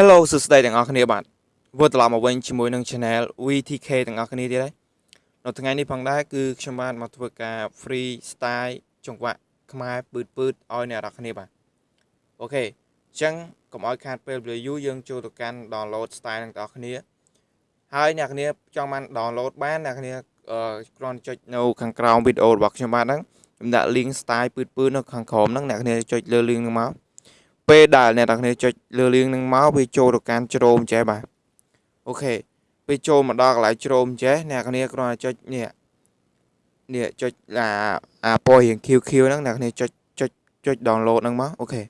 Hello សួស្តីទាំងអស់គ្នាបាទវិលត្រឡប់មកវិញជាមួយនឹង Channel VTK ទាំងអស់គ្នាទៀតហើយនៅថ្ងៃនេះផងដែរគឺខ្ញុំបានមកធ្វើការ free style ចង្វាក់ខ្មែរពឺតពឺតឲ្យអ្នកនរគ្នាបាទអូខេអញ្ចឹងកុំឲ្យខាតពេលវេលាយូរយើងចូលទៅកាន់ download style ទាំងអស់គ្នាហើយអ្នកគ្នាចង់បាន download បានអ្នកគ្នាគ្រាន់ចុចនៅខាងក្រោមវីដេអូរបស់ខ្ញុំបាទហ្នឹងខ្ញុំដាក់ link style ពឺតពឺតនៅខាងក្រោមហ្នឹងអ្នកគ្នាចុចលើ link ហ្នឹងមក ពេលដែលអ្នកទាំងគ្នាចុចលើលៀងនឹងមកវាចូលទៅកាន់ជ្រោមចេះបាទអូខេពេលចូលមកដល់កន្លែងជ្រោមចេះអ្នកគ្នាគ្រាន់តែចុចនេះនេះចុចអាអាពណ៌រៀង QQ ហ្នឹងអ្នកគ្នាចុចចុចចុច download ហ្នឹងមកអូខេ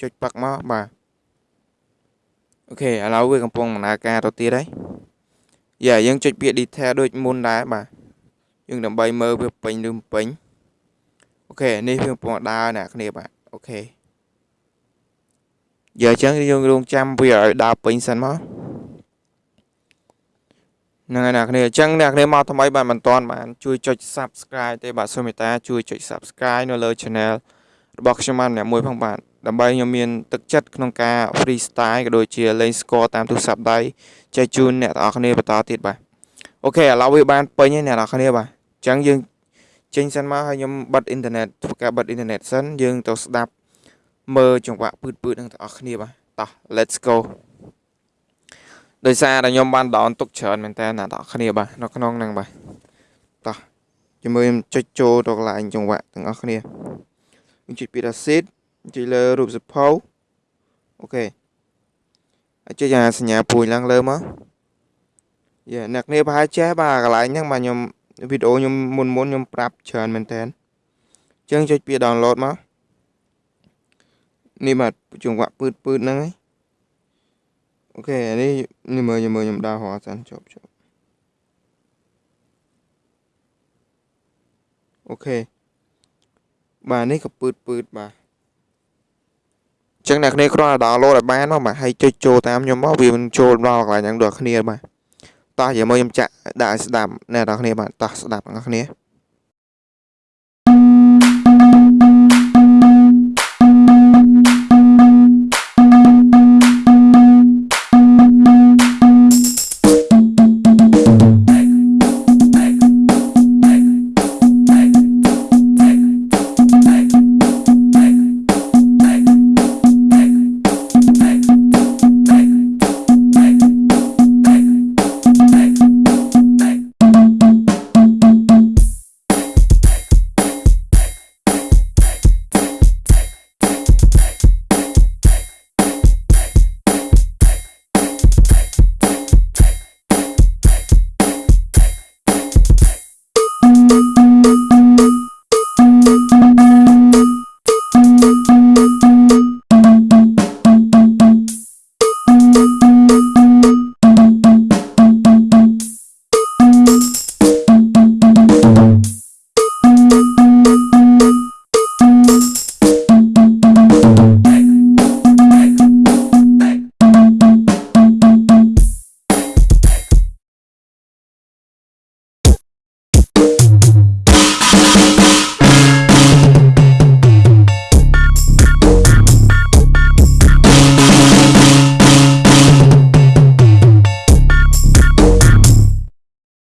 ចុចប៉ាក់មកបាទអូខេឥឡូវវាកំពុងដំណើរការទៅទៀតហើយយ៉ាយើងចុចពាក្យ detail ដូចមុនដែរបាទយើងដើម្បីមើលវាពេញឬមិនពេញអូខេនេះវាកំពុងដើរអ្នកគ្នាបាទអូខេ យើអញ្ចឹងយើងរងចាំវាឲ្យដើរពេញសិនមកហ្នឹងហើយអ្នកគ្នាអញ្ចឹងអ្នកគ្នាមកថ្មីបានមិនទាន់បានជួយចុច Subscribe ទេបាទសូមមេត្តាជួយចុច Subscribe នៅលើ Channel របស់ខ្ញុំបានម្នាក់មួយផងបាទដើម្បីខ្ញុំមានទឹកចិត្តក្នុងការ freestyle ក៏ដូចជាលេង score តាមទូរស័ព្ទដៃចែកជូនអ្នកទាំងអស់គ្នាបន្តទៀតបាទOK ឥឡូវវាបានពេញហើយអ្នកទាំងអស់គ្នាបាទអញ្ចឹងយើងចេញសិនមកហើយខ្ញុំបិទអ៊ីនធឺណិតធ្វើការបិទអ៊ីនធឺណិតសិនយើងទៅស្ដាប់ មើលចង្វាក់ beat beat នឹងទាំងអស់គ្នាបាទតោះ let's go ដោយសារតែខ្ញុំបាន down ទុកច្រើនមែនតើអ្នកទាំងអស់គ្នាបាទនៅក្នុងហ្នឹងបាទតោះជាមួយខ្ញុំចុចចូលទៅកន្លែងចង្វាក់ទាំងអស់គ្នាខ្ញុំចុចពី acid ចុចលើរូបសៀវភៅ OKហើយចុចអាសញ្ញាពួយឡើងលើមកយ៉ាអ្នកគ្នាប្រហែលចេះបាទកន្លែងហ្នឹងបាទខ្ញុំវីដេអូខ្ញុំមុនមុនខ្ញុំប្រាប់ច្រើនមែនតើអញ្ចឹងចុចពី download មក នេះបាទចង្វាក់ពឺតពឺតហ្នឹងឯងអូខេនេះនេះមើលខ្ញុំមើលខ្ញុំដើររហសិនចប់ចប់អូខេបាទនេះក៏ពឺតពឺតបាទចឹងអ្នកគ្នាគ្រាន់តែ download ឲ្យបានមកបាទហើយចុចចូលតាមខ្ញុំមកវាមិនចូលដល់កន្លែងហ្នឹងដល់គ្នាបាទតោះយកមកខ្ញុំចាក់ដាក់ឲ្យស្ដាប់អ្នកនរគ្នាបាទតោះស្ដាប់អ្នកគ្នា